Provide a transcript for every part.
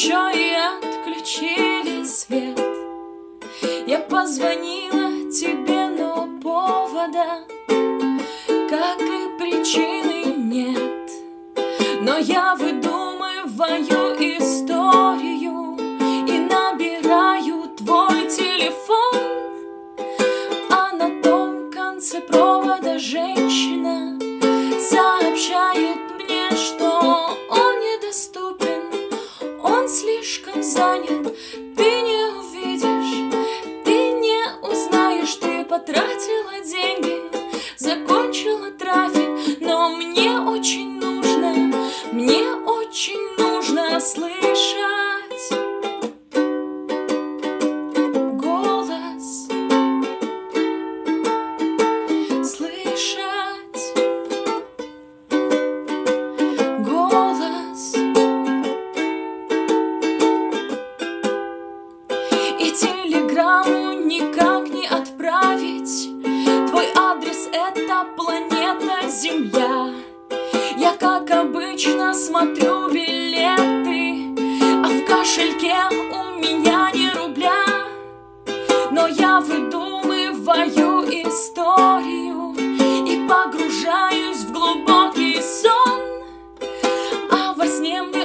еще и отключили свет. Я позвонила тебе, но повода Как и причины нет. Но я выдумываю историю И набираю твой телефон. А на том конце провода женщина Сообщает занят. Ты не увидишь, ты не узнаешь, ты потратила деньги, закончила трафик, но мне очень нужно, мне очень нужно слышать обычно смотрю билеты А в кошельке у меня не рубля. Но я выдумываю историю И погружаюсь в глубокий сон. А во сне мне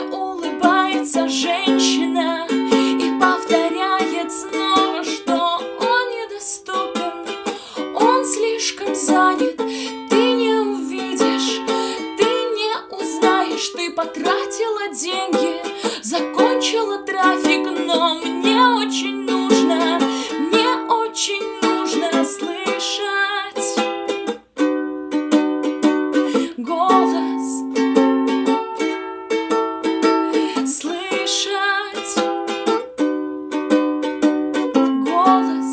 потратила деньги, закончила трафик Но мне очень нужно, мне очень нужно слышать голос слышать голос.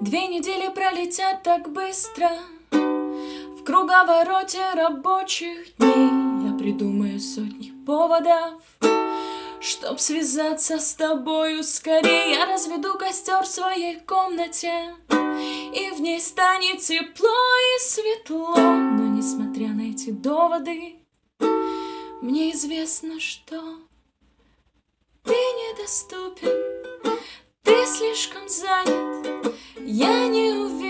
Две недели пролетят так быстро круговороте рабочих дней. Я придумаю сотни поводов Чтоб связаться с тобою скорее. Я разведу костер в своей комнате И в ней станет тепло и светло. Но несмотря на эти доводы Мне известно, что Ты недоступен. Ты слишком занят. Я не увижу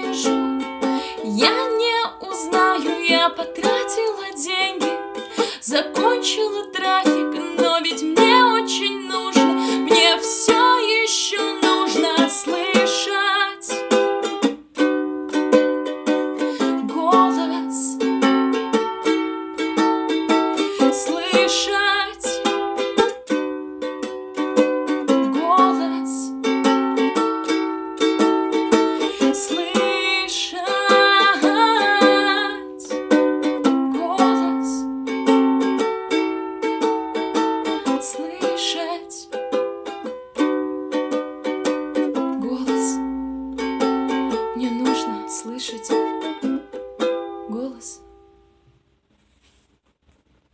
Закончила трафик